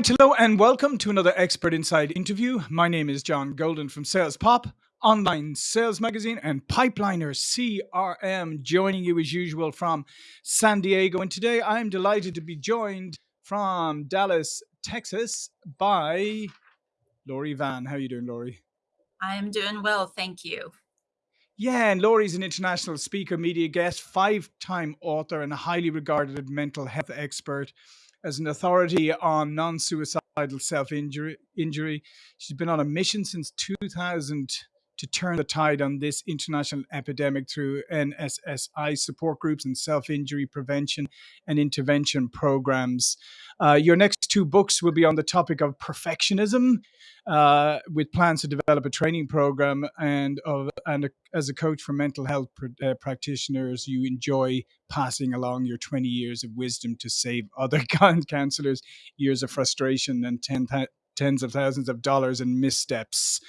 Right, hello, and welcome to another Expert Insight interview. My name is John Golden from Sales Pop, online sales magazine, and Pipeliner CRM, joining you as usual from San Diego. And today I'm delighted to be joined from Dallas, Texas, by Laurie Van. How are you doing, Laurie? I am doing well, thank you. Yeah, and Laurie's an international speaker, media guest, five time author, and a highly regarded mental health expert as an authority on non suicidal self injury. She's been on a mission since 2000 to turn the tide on this international epidemic through NSSI support groups and self injury prevention and intervention programs. Uh, your next two books will be on the topic of perfectionism, uh, with plans to develop a training program and of and a, as a coach for mental health pr- uh, practitioners, you enjoy passing along your 20 years of wisdom to save other counselors years of frustration and tens of thousands of dollars in missteps.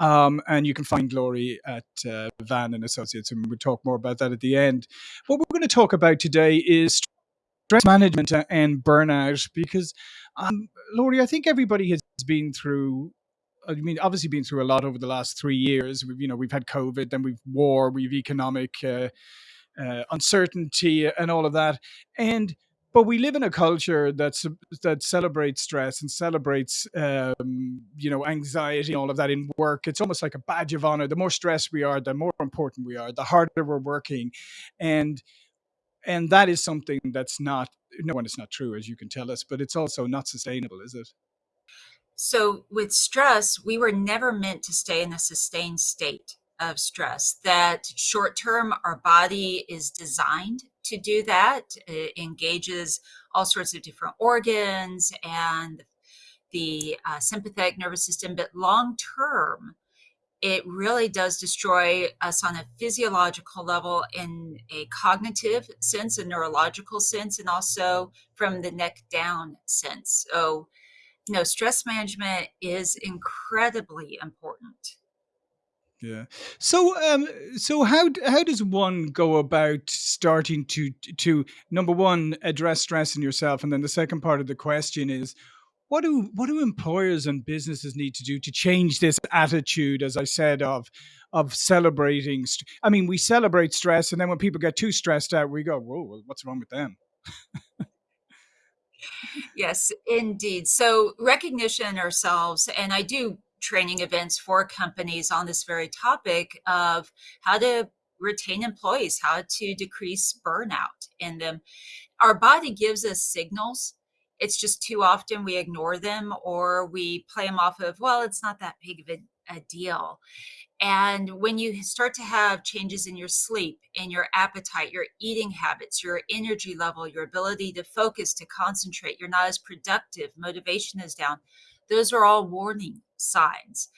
Um, and you can find Laurie at uh, Van and Associates, and we'll talk more about that at the end. What we're going to talk about today is stress management and burnout, because um, Laurie, I think everybody has been through. I mean, obviously, been through a lot over the last three years. We've, you know, we've had COVID, then we've war, we've economic uh, uh, uncertainty, and all of that, and but we live in a culture that's that celebrates stress and celebrates um, you know anxiety all of that in work. It's almost like a badge of honor. The more stressed we are the more important we are the harder we're working. And and that is something that's not no one is not true as you can tell us but it's also not sustainable is it? So with stress we were never meant to stay in a sustained state of stress that short term our body is designed to do that it engages all sorts of different organs and the uh, sympathetic nervous system but long term it really does destroy us on a physiological level in a cognitive sense a neurological sense and also from the neck down sense. So you know stress management is incredibly important yeah. So, um, so how how does one go about starting to to number one address stress in yourself, and then the second part of the question is, what do what do employers and businesses need to do to change this attitude, as I said, of of celebrating? I mean, we celebrate stress, and then when people get too stressed out, we go, "Whoa, what's wrong with them?" yes, indeed. So recognition ourselves, and I do training events for companies on this very topic of how to retain employees, how to decrease burnout in them. Our body gives us signals. It's just too often we ignore them or we play them off of, well, it's not that big of a, a deal. And when you start to have changes in your sleep, in your appetite, your eating habits, your energy level, your ability to focus, to concentrate, you're not as productive, motivation is down, those are all warning signs.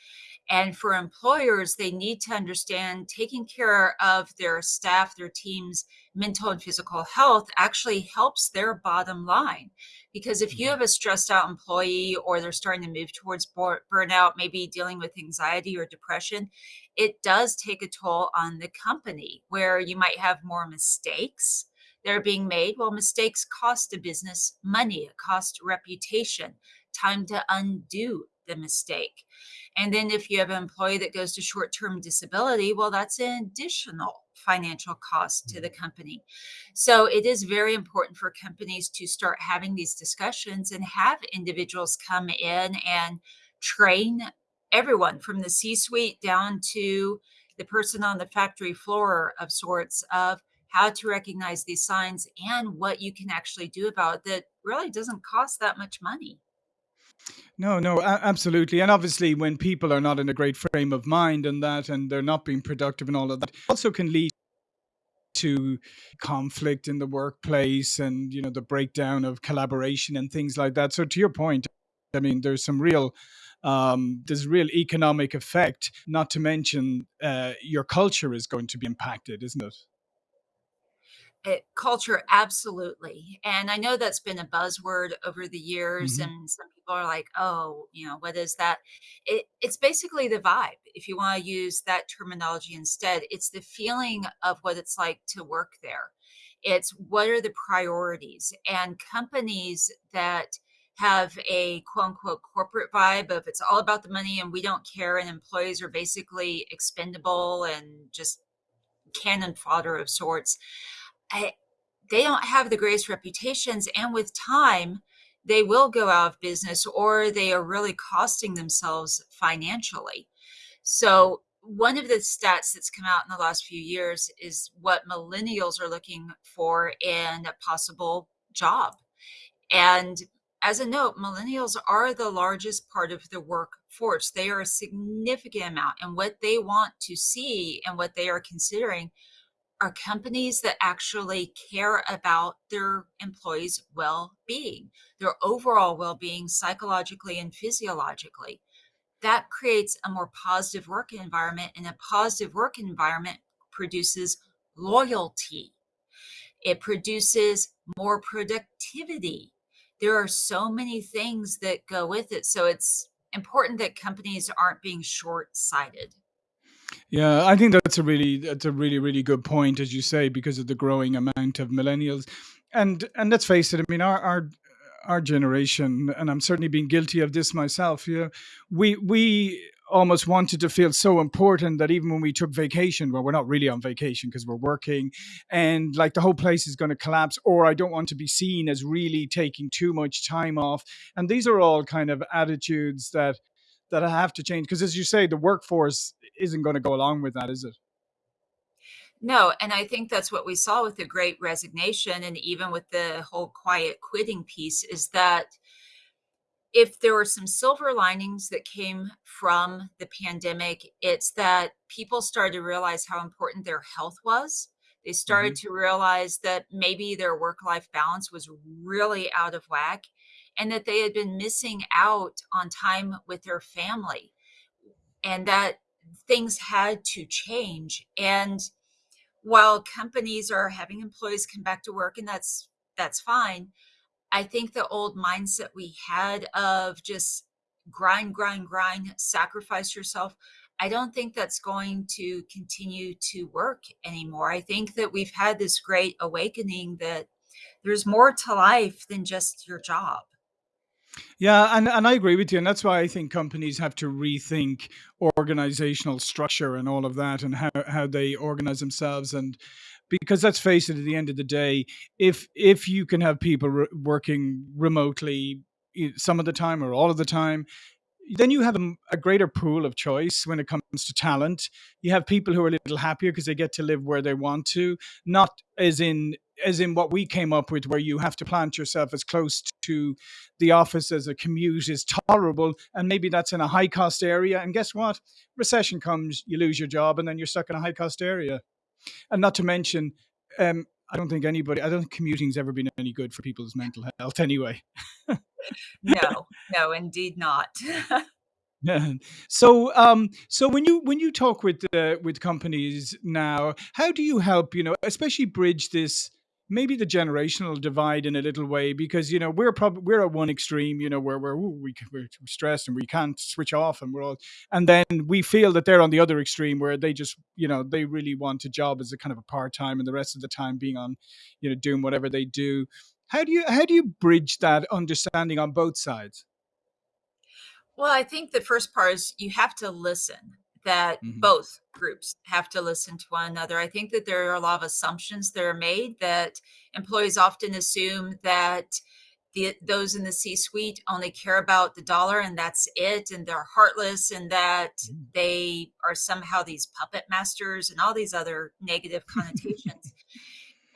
And for employers, they need to understand taking care of their staff, their team's mental and physical health actually helps their bottom line. Because if you mm-hmm. have a stressed out employee or they're starting to move towards burnout, maybe dealing with anxiety or depression, it does take a toll on the company where you might have more mistakes that are being made. Well, mistakes cost a business money, it costs reputation, time to undo the mistake. And then if you have an employee that goes to short term disability, well, that's an additional financial cost to the mm-hmm. company. So it is very important for companies to start having these discussions and have individuals come in and train everyone from the C suite down to the person on the factory floor of sorts of how to recognize these signs and what you can actually do about it that really doesn't cost that much money. No, no, absolutely. And obviously, when people are not in a great frame of mind and that, and they're not being productive and all of that, also can lead to conflict in the workplace and, you know, the breakdown of collaboration and things like that. So, to your point, I mean, there's some real. Um, there's real economic effect, not to mention uh, your culture is going to be impacted, isn't it? It, culture, absolutely. And I know that's been a buzzword over the years, hmm and some people are like, "Oh, you know, what is that?" It, it's basically the vibe. If you want to use that terminology instead, it's the feeling of what it's like to work there. It's what are the priorities, and companies that have a quote unquote corporate vibe of it's all about the money and we don't care and employees are basically expendable and just cannon fodder of sorts. I, they don't have the greatest reputations and with time they will go out of business or they are really costing themselves financially. So one of the stats that's come out in the last few years is what millennials are looking for in a possible job. And as a note, millennials are the largest part of the workforce. They are a significant amount. And what they want to see and what they are considering are companies that actually care about their employees' well being, their overall well being, psychologically and physiologically. That creates a more positive work environment and a positive work environment produces loyalty. It produces more productivity. There are so many things that go with it so it's important that companies aren't being short-sighted yeah, I think that's a really that's a really really good point, as you say, because of the growing amount of millennials, and and let's face it. I mean, our our our generation, and I'm certainly being guilty of this myself. You know, we we almost wanted to feel so important that even when we took vacation, well, we're not really on vacation because we're working, and like the whole place is going to collapse, or I don't want to be seen as really taking too much time off. And these are all kind of attitudes that that I have to change because, as you say, the workforce isn't going to go along with that, is it? No, and I think that's what we saw with the great resignation and even with the whole quiet quitting piece is that if there were some silver linings that came from the pandemic, it's that people started to realize how important their health was. They started hmm to realize that maybe their work life balance was really out of whack and that they had been missing out on time with their family and that things had to change. And while companies are having employees come back to work and that's that's fine i think the old mindset we had of just grind grind grind sacrifice yourself i don't think that's going to continue to work anymore i think that we've had this great awakening that there's more to life than just your job Yeah, and, and I agree with you. And that's why I think companies have to rethink organizational structure and all of that and how, how they organize themselves. And because let's face it, at the end of the day, if if you can have people re- working remotely some of the time or all of the time, then you have a greater pool of choice when it comes to talent. You have people who are a little happier because they get to live where they want to, not as in as in what we came up with, where you have to plant yourself as close to the office as a commute is tolerable, and maybe that's in a high cost area. And guess what? Recession comes, you lose your job, and then you're stuck in a high cost area. And not to mention, um, I don't think anybody, I don't think commuting's ever been any good for people's mental health anyway. no no indeed not. So, um, so when you when you talk with uh, with companies now, how do you help? You know, especially bridge this maybe the generational divide in a little way because you know we're probably we're at one extreme, you know, where we're ooh, we we're stressed and we can't switch off and we're all, and then we feel that they're on the other extreme where they just you know they really want a job as a kind of a part time and the rest of the time being on, you know, doing whatever they do. How do you how do you bridge that understanding on both sides? Well, I think the first part is you have to listen, that hmm both groups have to listen to one another. I think that there are a lot of assumptions that are made that employees often assume that the those in the C-suite only care about the dollar and that's it, and they're heartless, and that they are somehow these puppet masters and all these other negative connotations.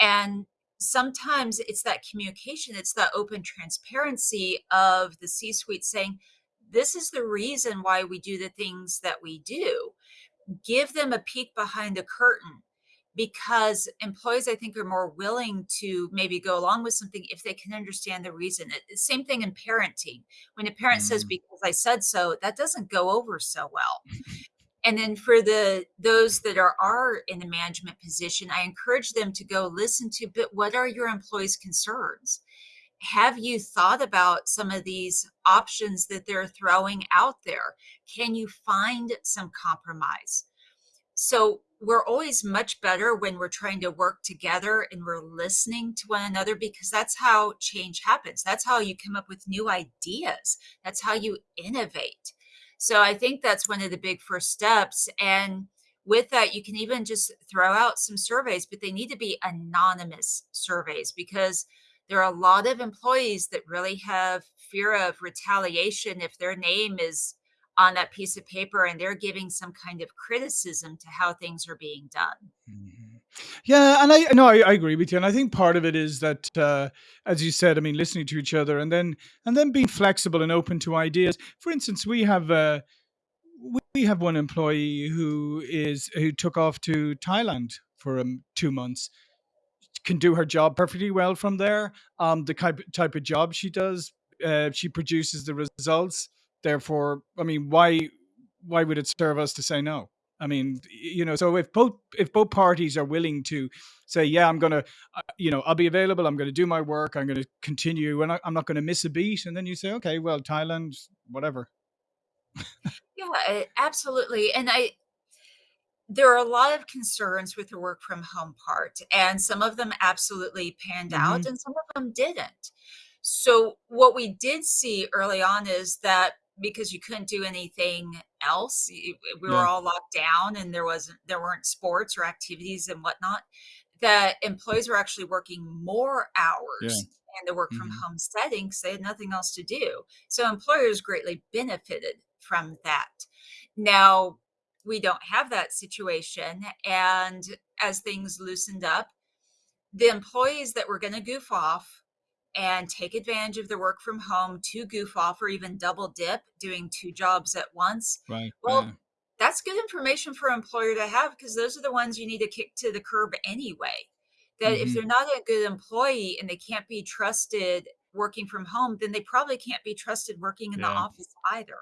And sometimes it's that communication, it's that open transparency of the C suite saying, this is the reason why we do the things that we do. Give them a peek behind the curtain because employees, I think, are more willing to maybe go along with something if they can understand the reason. It, same thing in parenting. When a parent says, mm because I said so, that doesn't go over so well and then for the those that are are in the management position i encourage them to go listen to but what are your employees concerns have you thought about some of these options that they're throwing out there can you find some compromise so we're always much better when we're trying to work together and we're listening to one another because that's how change happens. That's how you come up with new ideas. That's how you innovate. So I think that's one of the big first steps. And with that, you can even just throw out some surveys, but they need to be anonymous surveys because there are a lot of employees that really have fear of retaliation if their name is on that piece of paper and they're giving some kind of criticism to how things are being done. Mm-hmm. Yeah, and I no, I, I, agree with you, and I think part of it is that, uh, as you said, I mean, listening to each other, and then and then being flexible and open to ideas. For instance, we have uh, we have one employee who is who took off to Thailand for um, two months. Can do her job perfectly well from there. Um, the type type of job she does, uh, she produces the results Therefore, I mean, why why would it serve us to say no? I mean, you know, so if both if both parties are willing to say, yeah, I'm gonna, uh, you know, I'll be available. I'm gonna do my work. I'm gonna continue, and I, I'm not gonna miss a beat. And then you say, okay, well, Thailand, whatever. yeah, absolutely. And I, there are a lot of concerns with the work from home part, and some of them absolutely panned mm-hmm. out, and some of them didn't. So what we did see early on is that because you couldn't do anything else. We were yeah. all locked down, and there wasn't there weren't sports or activities and whatnot. That employees were actually working more hours. Yeah. in the work from mm-hmm. home setting because they had nothing else to do. So employers greatly benefited from that. Now we don't have that situation. And as things loosened up, the employees that were going to goof off and take advantage of the work from home to goof off or even double dip doing two jobs at once. Right. Well, yeah. that's good information for an employer to have because those are the ones you need to kick to the curb anyway. That mm-hmm. if they're not a good employee and they can't be trusted working from home, then they probably can't be trusted working in yeah. the office either.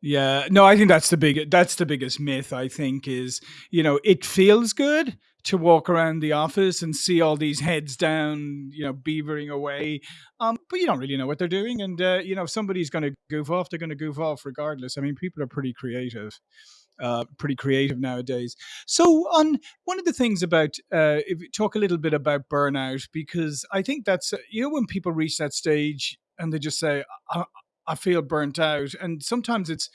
Yeah, no, I think that's the big that's the biggest myth I think is, you know, it feels good to walk around the office and see all these heads down, you know, beavering away. Um, but you don't really know what they're doing and uh, you know, if somebody's going to goof off, they're going to goof off regardless. I mean, people are pretty creative. Uh, pretty creative nowadays. So, on one of the things about, uh, if talk a little bit about burnout, because I think that's uh, you know when people reach that stage and they just say, I, I feel burnt out. And sometimes it's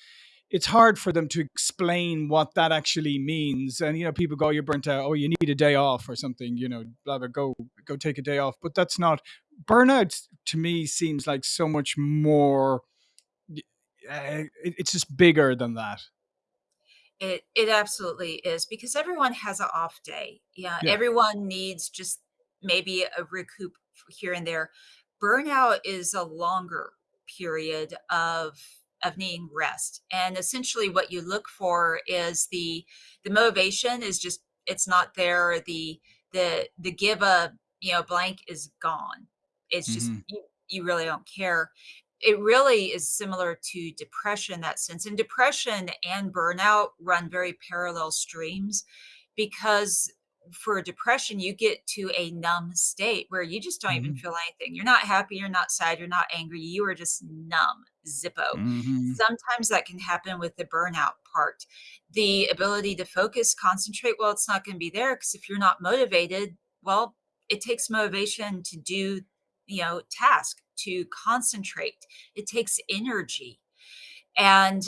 it's hard for them to explain what that actually means. And you know, people go, "You're burnt out. Oh, you need a day off or something." You know, blah blah. Go go take a day off. But that's not burnout. To me, seems like so much more. Uh, it's just bigger than that. It it absolutely is because everyone has an off day. Yeah, yeah. everyone needs just maybe a recoup here and there. Burnout is a longer period of of needing rest and essentially what you look for is the the motivation is just it's not there the the the give a you know blank is gone it's just mm-hmm. you, you really don't care it really is similar to depression in that sense and depression and burnout run very parallel streams because for depression, you get to a numb state where you just don't even hmm feel anything. You're not happy, you're not sad, you're not angry. You are just numb, zippo. hmm Sometimes that can happen with the burnout part. The ability to focus, concentrate, well, it's not going to be there because if you're not motivated, well, it takes motivation to do, you know, task, to concentrate. It takes energy. And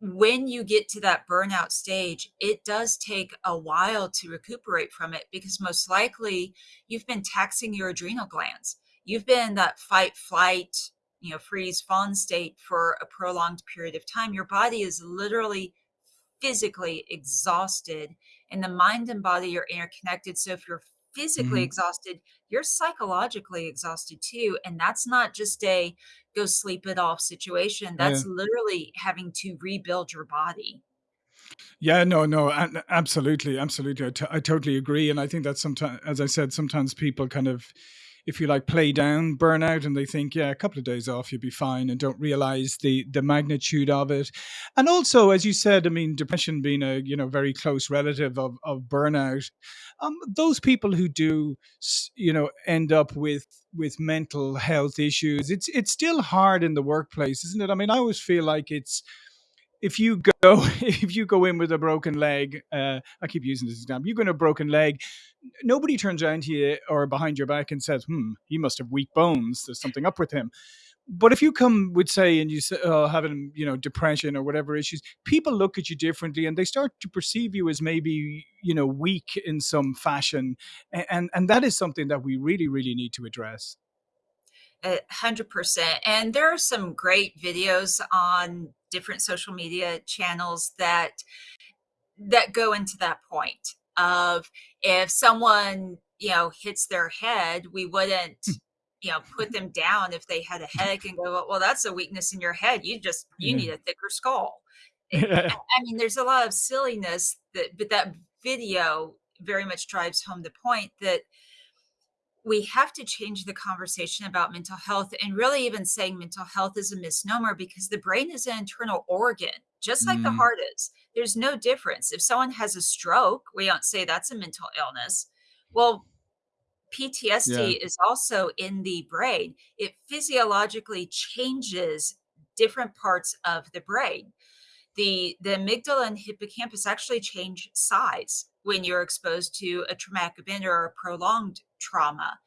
when you get to that burnout stage, it does take a while to recuperate from it because most likely you've been taxing your adrenal glands. You've been in that fight, flight, you know, freeze, fawn state for a prolonged period of time. Your body is literally physically exhausted, and the mind and body are interconnected. So if you're physically hmm exhausted, you're psychologically exhausted too. And that's not just a go sleep it off situation. Yeah. That's literally having to rebuild your body. Yeah, no, no, absolutely, absolutely. I, t- I totally agree, and I think that sometimes, as I said, sometimes people kind of if you like play down burnout and they think yeah a couple of days off you'll be fine and don't realize the the magnitude of it. And also as you said i mean depression being a you know very close relative of, of burnout um, those people who do you know end up with with mental health issues it's it's still hard in the workplace isn't it? I mean i always feel like it's if you go if you go in with a broken leg, uh, I keep using this example. You go in a broken leg, nobody turns around to you or behind your back and says, "Hmm, he must have weak bones. There's something up with him." But if you come with say and you say oh, having you know depression or whatever issues, people look at you differently and they start to perceive you as maybe you know weak in some fashion, and and that is something that we really really need to address. A hundred percent. And there are some great videos on different social media channels that that go into that point of if someone you know hits their head, we wouldn't Hmm. you know put them down if they had a headache and go, well, that's a weakness in your head. You just you Yeah. need a thicker skull. Yeah. I mean, there's a lot of silliness that, but that video very much drives home the point that we have to change the conversation about mental health and really even saying mental health is a misnomer because the brain is an internal organ, just like the Mm, heart is. There's no difference. If someone has a stroke, we don't say that's a mental illness. Well, yeah. PTSD is also in the brain. It physiologically changes different parts of the brain. The the amygdala and hippocampus actually change size when you're exposed to a traumatic event or a prolonged trauma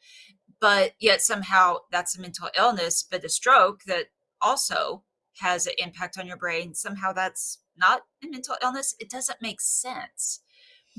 but yet somehow that's a mental illness, but a stroke that also has an impact on your brain, somehow that's not a mental illness. It doesn't make sense.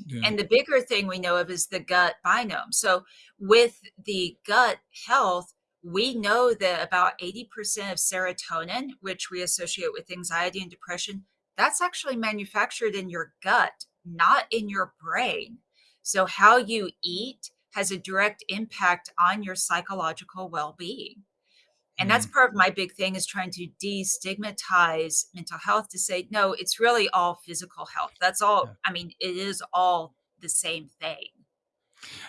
Yeah. And the bigger thing we know of is the gut biome. So, with the gut health, we know that about 80% of serotonin, which we associate with anxiety and depression, that's actually manufactured in your gut, not in your brain. So, how you eat has a direct impact on your psychological well being. And that's Mm, part of my big thing is trying to destigmatize mental health to say, no, it's really all physical health. That's all. yeah. I mean, it is all the same thing.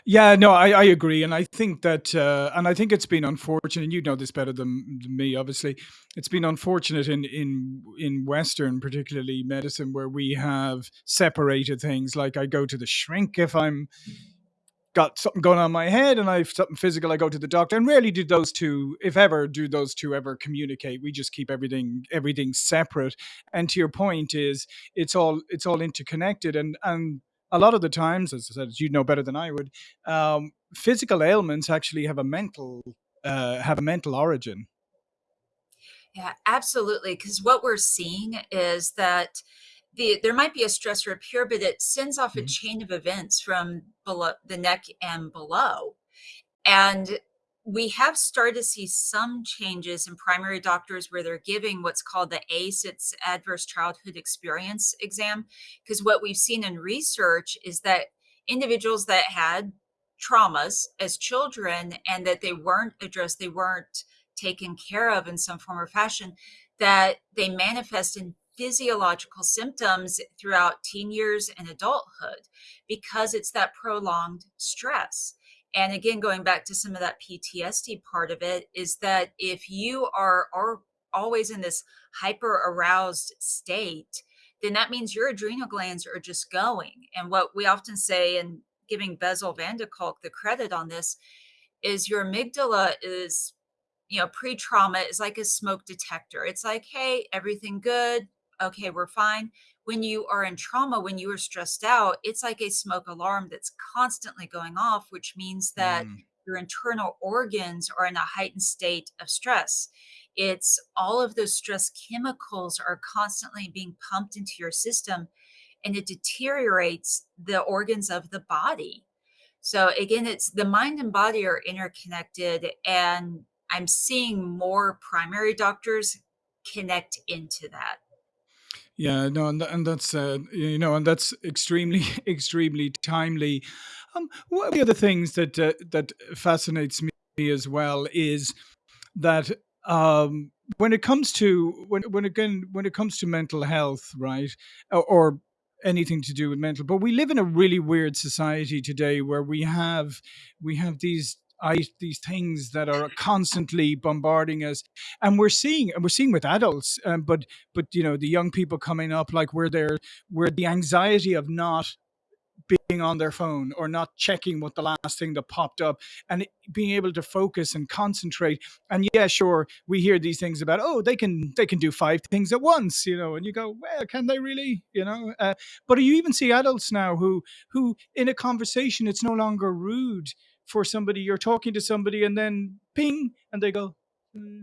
Yeah, no, I, I agree, and I think that, uh, and I think it's been unfortunate. And you know this better than, than me, obviously. It's been unfortunate in in in Western, particularly medicine, where we have separated things. Like I go to the shrink if I'm got something going on my head, and I've something physical. I go to the doctor, and rarely do those two, if ever, do those two ever communicate. We just keep everything everything separate. And to your point, is it's all it's all interconnected, and and a lot of the times, as I said, as you know better than I would, um, physical ailments actually have a mental uh, have a mental origin. Yeah, absolutely. Because what we're seeing is that the there might be a stressor up here, but it sends off a Mhm. chain of events from below the neck and below. And we have started to see some changes in primary doctors where they're giving what's called the ACE, it's Adverse Childhood Experience exam. Because what we've seen in research is that individuals that had traumas as children and that they weren't addressed, they weren't taken care of in some form or fashion, that they manifest in physiological symptoms throughout teen years and adulthood because it's that prolonged stress. And again, going back to some of that PTSD part of it, is that if you are, are always in this hyper aroused state, then that means your adrenal glands are just going. And what we often say, and giving Bessel van der Kolk the credit on this, is your amygdala is you know, pre-trauma is like a smoke detector. It's like, hey, everything good. Okay, we're fine. When you are in trauma, when you are stressed out, it's like a smoke alarm that's constantly going off, which means that Mm, your internal organs are in a heightened state of stress. It's all of those stress chemicals are constantly being pumped into your system and it deteriorates the organs of the body. So again, it's the mind and body are interconnected, and I'm seeing more primary doctors connect into that. Yeah, no, and, and that's uh, you know, and that's extremely, extremely timely. Um, one of the other things that uh, that fascinates me as well is that um, when it comes to when when again when it comes to mental health, right, or, or anything to do with mental, but we live in a really weird society today where we have we have these. I, these things that are constantly bombarding us, and we're seeing, and we're seeing with adults, um, but but you know the young people coming up, like where they're where the anxiety of not being on their phone or not checking what the last thing that popped up and being able to focus and concentrate. And yeah sure we hear these things about oh they can they can do five things at once you know and you go well can they really? You know uh, but you even see adults now who who in a conversation it's no longer rude for somebody you're talking to somebody and then ping and they go "Hmm."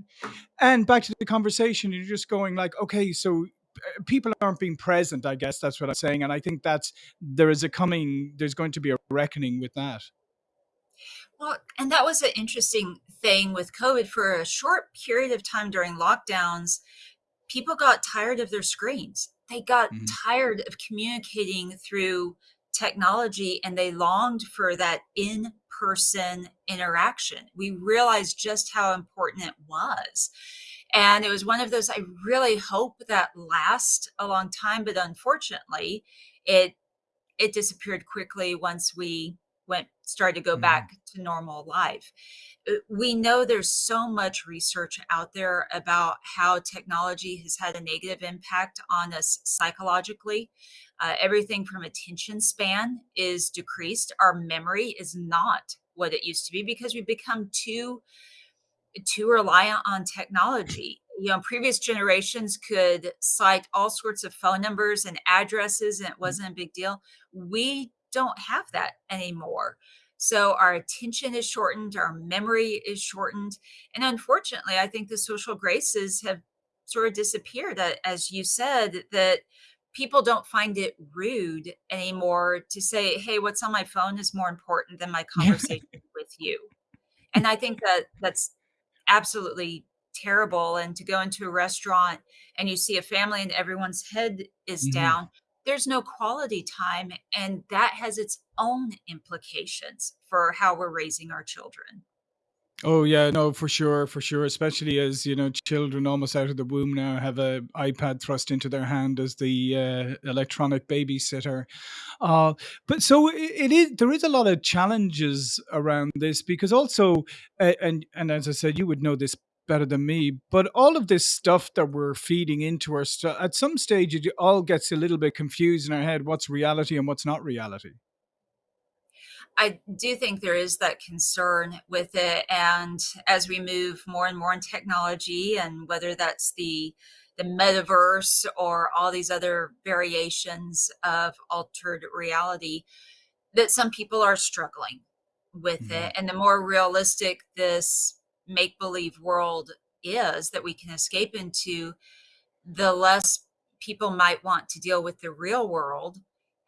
and back to the conversation you're just going like okay so uh, people aren't being present i guess that's what i'm saying and i think that's there is a coming there's going to be a reckoning with that Well, and that was an interesting thing with COVID. For a short period of time during lockdowns, people got tired of their screens. They got Mhm. tired of communicating through technology and they longed for that in-person interaction. We realized just how important it was. And it was one of those I really hope that lasts a long time, but unfortunately, it it disappeared quickly once we went started to go Mhm. back to normal life. Uh, We know there's so much research out there about how technology has had a negative impact on us psychologically. Uh, everything from attention span is decreased. Our memory is not what it used to be because we've become too too reliant on technology. You know, previous generations could cite all sorts of phone numbers and addresses, and it wasn't a big deal. We don't have that anymore. So our attention is shortened, our memory is shortened, and unfortunately, I think the social graces have sort of disappeared. As you said, that people don't find it rude anymore to say, "Hey, what's on my phone is more important than my conversation with you." And I think that that's absolutely terrible, and to go into a restaurant and you see a family and everyone's head is Mhm. down, there's no quality time, and that has its own implications for how we're raising our children. Oh yeah, no, for sure, for sure. Especially as you know, children almost out of the womb now have a iPad thrust into their hand as the uh, electronic babysitter. Uh, but so i it is. There is a lot of challenges around this because also, uh, and and as I said, you would know this better than me. But all of this stuff that we're feeding into our stuff at some stage, it all gets a little bit confused in our head. What's reality and what's not reality? I do think there is that concern with it, and as we move more and more in technology, and whether that's the the metaverse or all these other variations of altered reality, that some people are struggling with Mhm. it. And the more realistic this make believe world is that we can escape into, the less people might want to deal with the real world.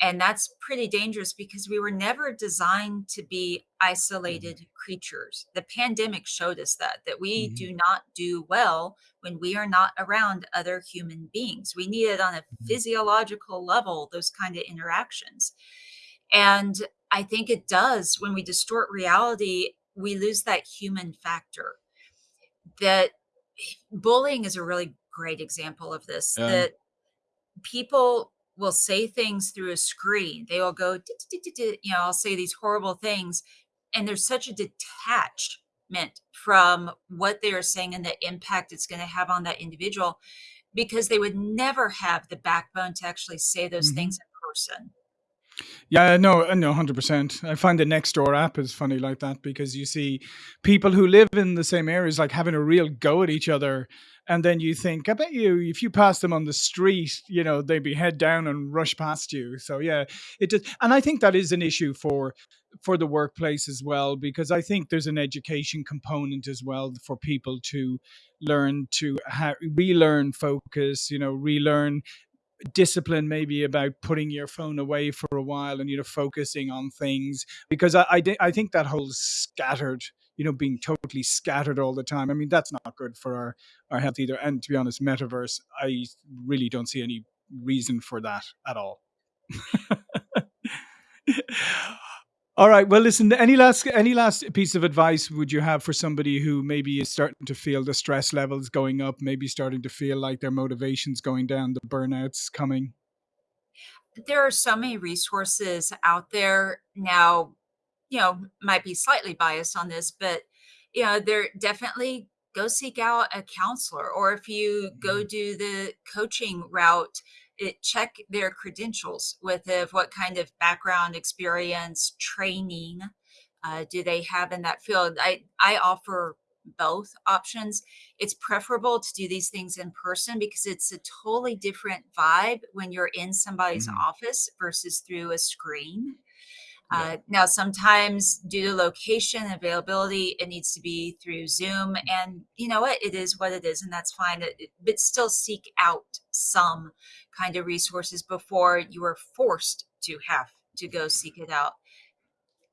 And that's pretty dangerous because we were never designed to be Mhm. isolated creatures. The pandemic showed us that, that we Mhm. do not do well when we are not around other human beings. We need it on a Mhm. physiological level, those kind of interactions. And I think it does when we distort reality, we lose that human factor. That bullying is a really great example of this, Yeah. that people will say things through a screen. They will go, you know, I'll say these horrible things. And there's such a detachment from what they are saying and the impact it's going to have on that individual because they would never have the backbone to actually say those Mhm. things in person. Yeah, no, uh, no, 100%. I find the Nextdoor app is funny like that because you see people who live in the same areas like having a real go at each other. And then you think, I bet you, if you pass them on the street, you know, they'd be head down and rush past you. So yeah, it does. And I think that is an issue for for the workplace as well, because I think there's an education component as well for people to learn to ha- relearn focus, you know, relearn discipline maybe about putting your phone away for a while and you know focusing on things because I I, I think that whole scattered you know being totally scattered all the time I mean that's not good for our our health either and to be honest metaverse I really don't see any reason for that at all. All right. Well, listen. Any last any last piece of advice would you have for somebody who maybe is starting to feel the stress levels going up, maybe starting to feel like their motivation's going down, the burnouts coming? There are so many resources out there now, you know, might be slightly biased on this, but you know, there definitely go seek out a counselor or if you go Mhm. do the coaching route, it, check their credentials with if what kind of background, experience, training uh, do they have in that field. I I offer both options. It's preferable to do these things in person because it's a totally different vibe when you're in somebody's Mhm. office versus through a screen. Yeah. Uh, now, sometimes due to location availability, it needs to be through Zoom, and you know what? It is what it is, and that's fine. It- but still, seek out some kind of resources before you are forced to have to go seek it out.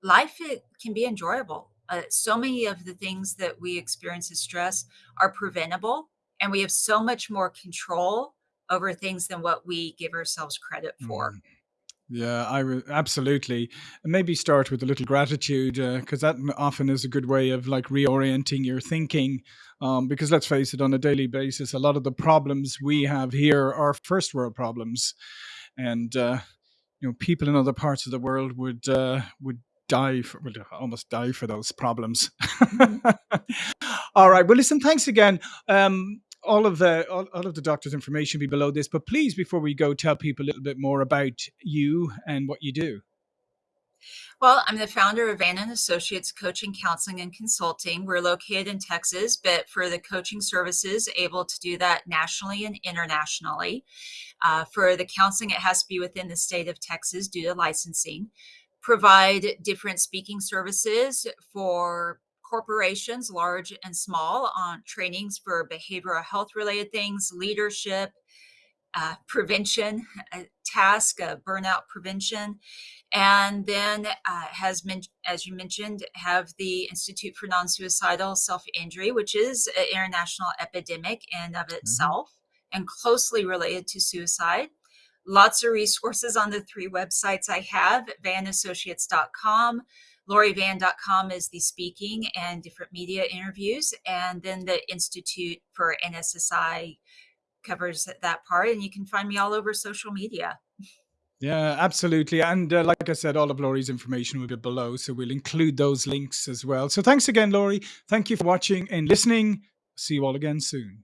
Life it can be enjoyable. Uh, so many of the things that we experience as stress are preventable, and we have so much more control over things than what we give ourselves credit for. Mm. Yeah, I would absolutely. And maybe start with a little gratitude because that often is a good way of like reorienting your thinking. Um, because let's face it, on a daily basis, a lot of the problems we have here are first world problems, and uh, you know, people in other parts of the world would uh, would die for, would almost die for those problems. Mhm. all right. Well, listen. Thanks again. Um, all of the all, all of the doctor's information will be below this, but please, before we go, tell people a little bit more about you and what you do. Well, I'm the founder of Van and Associates Coaching, Counseling, and Consulting. We're located in Texas, but for the coaching services, able to do that nationally and internationally. Uh, for the counseling, it has to be within the state of Texas due to licensing. Provide different speaking services for corporations, large and small, on trainings for behavioral health related things, leadership, uh, prevention, uh, task, uh, burnout prevention. And then uh, has men- as you mentioned have the institute for non-suicidal self-injury which is an international epidemic in of itself and closely related to suicide. Lots of resources on the three websites i have vanassociates.com lorivan.com is the speaking and different media interviews and then the institute for nssi covers that part and you can find me all over social media Yeah, absolutely. And uh, like I said, all of Laurie's information will be below, so we'll include those links as well. So thanks again, Laurie. Thank you for watching and listening. See you all again soon.